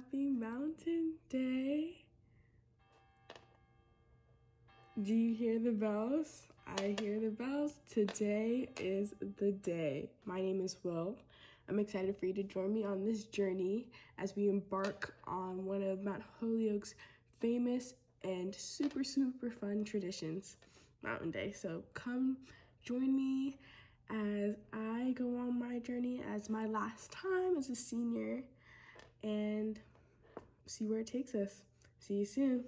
Happy Mountain Day. Do you hear the bells? I hear the bells. Today is the day. My name is Will. I'm excited for you to join me on this journey as we embark on one of Mount Holyoke's famous and super, super fun traditions, Mountain Day. So come join me as I go on my journey as my last time as a senior and see where it takes us. See you soon.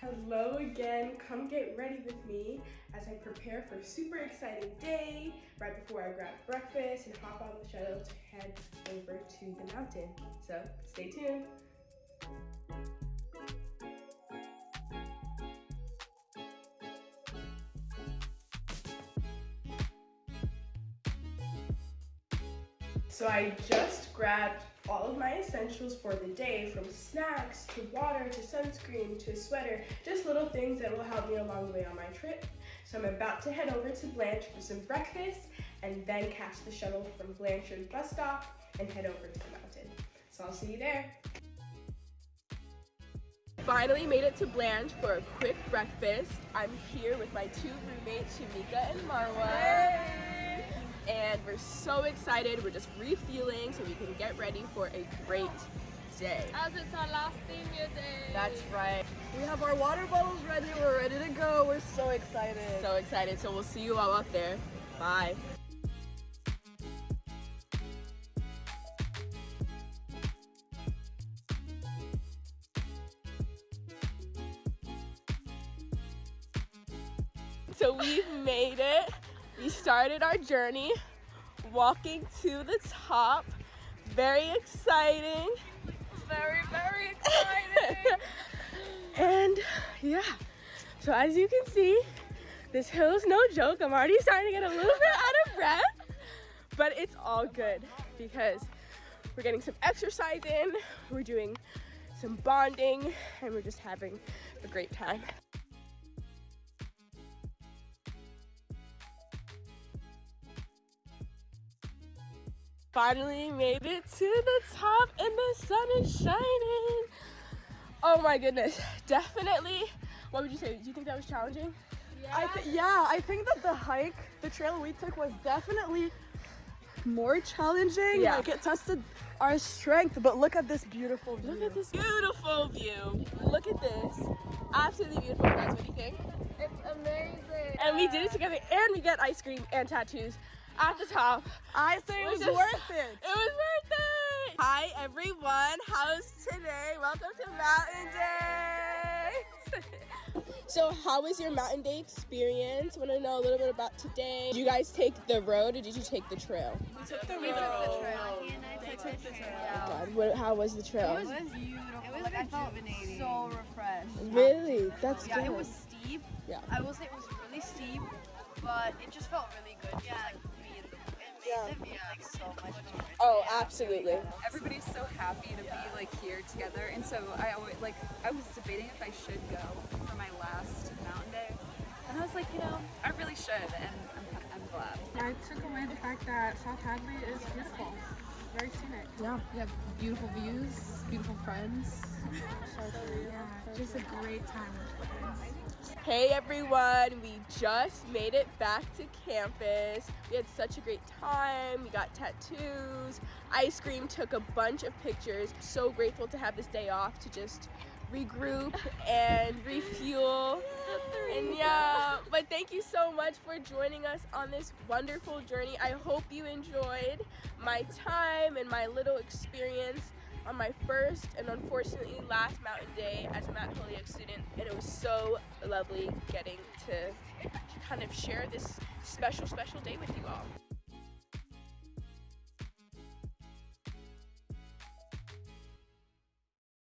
Hello again, come get ready with me as I prepare for a super exciting day right before I grab breakfast and hop on the shuttle to head over to the mountain. So stay tuned. So I just grabbed all of my essentials for the day from snacks to water to sunscreen to a sweater, just little things that will help me along the way on my trip. So I'm about to head over to Blanche for some breakfast and then catch the shuttle from Blanchard bus stop and head over to the mountain. So I'll see you there. Finally made it to Blanche for a quick breakfast. I'm here with my two roommates, Shamika and Marwa and we're so excited. We're just refueling so we can get ready for a great day. As it's our last senior day. That's right. We have our water bottles ready. We're ready to go. We're so excited. So excited. So we'll see you all up there. Bye. So we've made it. We started our journey walking to the top. Very exciting. Very, very exciting. and yeah, so as you can see, this hill is no joke. I'm already starting to get a little bit out of breath, but it's all good because we're getting some exercise in, we're doing some bonding, and we're just having a great time. Finally made it to the top and the sun is shining. Oh my goodness, definitely. What would you say? Do you think that was challenging? Yeah. I yeah, I think that the hike, the trail we took was definitely more challenging. Yeah. Like it tested our strength, but look at this beautiful view. Look at this beautiful view. Look at this. Absolutely beautiful, guys. What do you think? It's amazing. And we did it together and we get ice cream and tattoos at the top. I say it was just, worth it. It was worth it. Hi everyone, how's today? Welcome to Mountain Day. so how was your Mountain Day experience? Want to know a little bit about today. Did you guys take the road or did you take the trail? We took the road. We took the trail. They took the trail. Oh God, what, how was the trail? It was beautiful. It was like, I felt so refreshed. Really? That's good. yeah, good. it was steep. Yeah. I will say it was really steep, but it just felt really good. Yeah. Like, yeah. like so much Oh, absolutely. Everybody's so happy to be like here together, and so I always like I was debating if I should go for my last mountain day, and I was like, you know, I really should, and I'm, I'm glad. I took away the fact that South Hadley is beautiful, very scenic. Yeah, you have beautiful views, beautiful friends. yeah, just a great time with friends. Hey everyone, we just made it back to campus. We had such a great time. We got tattoos, ice cream, took a bunch of pictures. So grateful to have this day off to just regroup and refuel. And yeah, but thank you so much for joining us on this wonderful journey. I hope you enjoyed my time and my little experience on my first and unfortunately last mountain day as a Mount Holyoke student and it was so lovely getting to kind of share this special special day with you all.